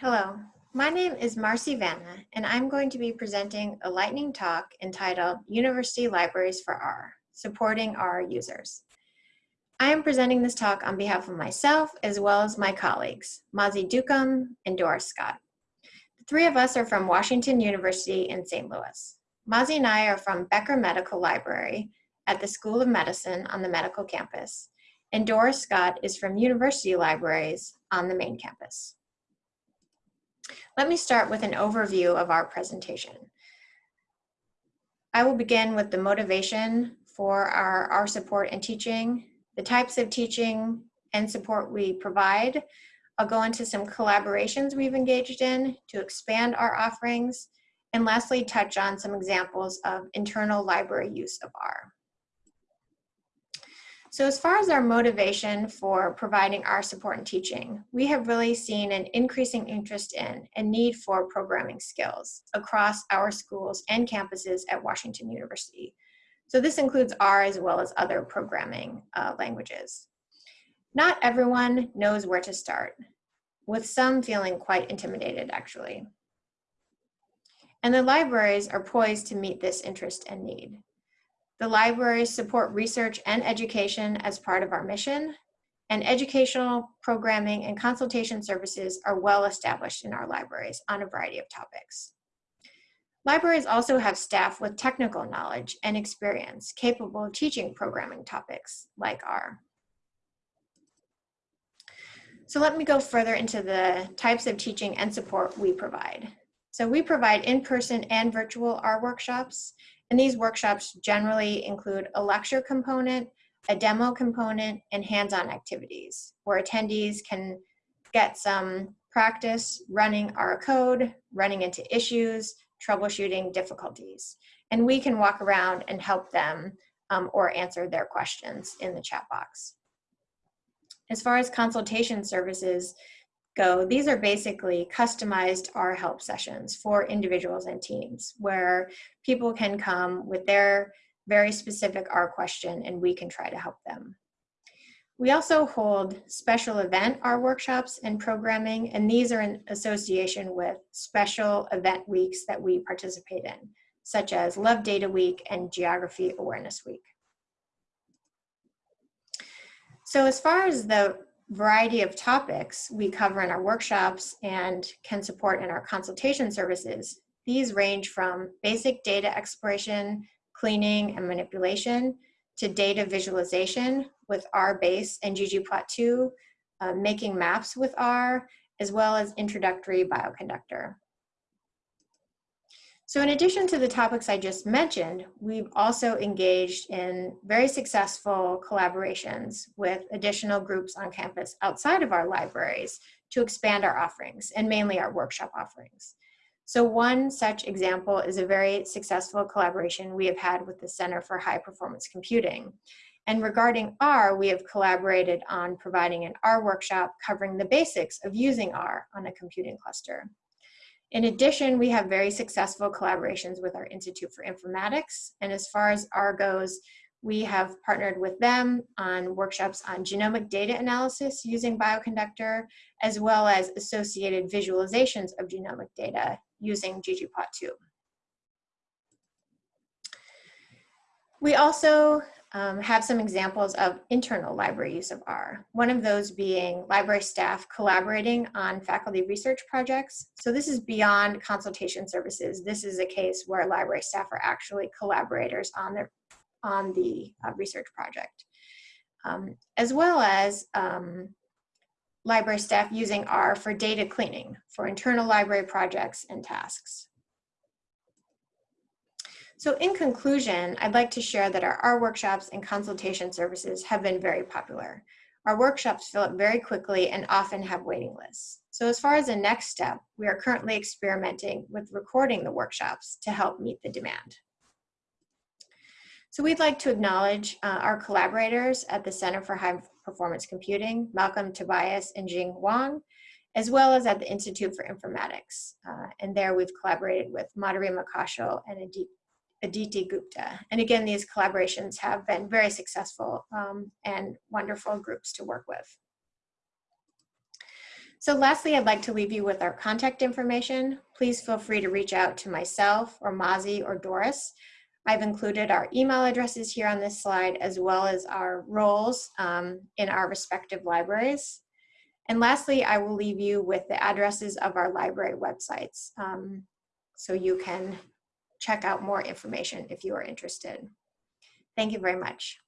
Hello, my name is Marcy Vana, and I'm going to be presenting a lightning talk entitled University Libraries for R, Supporting R Users. I am presenting this talk on behalf of myself as well as my colleagues, Mazi Dukum and Doris Scott. The three of us are from Washington University in St. Louis. Mazi and I are from Becker Medical Library at the School of Medicine on the medical campus, and Doris Scott is from University Libraries on the main campus. Let me start with an overview of our presentation. I will begin with the motivation for our, our support and teaching, the types of teaching and support we provide. I'll go into some collaborations we've engaged in to expand our offerings, and lastly, touch on some examples of internal library use of R. So as far as our motivation for providing our support and teaching, we have really seen an increasing interest in and need for programming skills across our schools and campuses at Washington University. So this includes R as well as other programming uh, languages. Not everyone knows where to start, with some feeling quite intimidated actually. And the libraries are poised to meet this interest and need. The libraries support research and education as part of our mission, and educational programming and consultation services are well established in our libraries on a variety of topics. Libraries also have staff with technical knowledge and experience capable of teaching programming topics like R. So let me go further into the types of teaching and support we provide. So we provide in-person and virtual R workshops, and these workshops generally include a lecture component, a demo component, and hands-on activities where attendees can get some practice running our code, running into issues, troubleshooting difficulties. And we can walk around and help them um, or answer their questions in the chat box. As far as consultation services, go, these are basically customized R help sessions for individuals and teams where people can come with their very specific R question and we can try to help them. We also hold special event R workshops and programming, and these are in association with special event weeks that we participate in, such as Love Data Week and Geography Awareness Week. So as far as the variety of topics we cover in our workshops and can support in our consultation services. These range from basic data exploration, cleaning, and manipulation to data visualization with R-Base and ggplot2, uh, making maps with R, as well as introductory bioconductor. So in addition to the topics I just mentioned, we've also engaged in very successful collaborations with additional groups on campus outside of our libraries to expand our offerings and mainly our workshop offerings. So one such example is a very successful collaboration we have had with the Center for High Performance Computing. And regarding R, we have collaborated on providing an R workshop covering the basics of using R on a computing cluster. In addition, we have very successful collaborations with our Institute for Informatics. And as far as R goes, we have partnered with them on workshops on genomic data analysis using Bioconductor, as well as associated visualizations of genomic data using ggplot2. We also um, have some examples of internal library use of R. One of those being library staff collaborating on faculty research projects. So this is beyond consultation services. This is a case where library staff are actually collaborators on, their, on the uh, research project. Um, as well as um, library staff using R for data cleaning for internal library projects and tasks. So in conclusion, I'd like to share that our, our workshops and consultation services have been very popular. Our workshops fill up very quickly and often have waiting lists. So as far as the next step, we are currently experimenting with recording the workshops to help meet the demand. So we'd like to acknowledge uh, our collaborators at the Center for High Performance Computing, Malcolm Tobias and Jing Wang, as well as at the Institute for Informatics. Uh, and there we've collaborated with Madhurima Kaushal and Adit Aditi Gupta. And again, these collaborations have been very successful um, and wonderful groups to work with. So lastly, I'd like to leave you with our contact information. Please feel free to reach out to myself or Mazi or Doris. I've included our email addresses here on this slide as well as our roles um, in our respective libraries. And lastly, I will leave you with the addresses of our library websites um, so you can check out more information if you are interested. Thank you very much.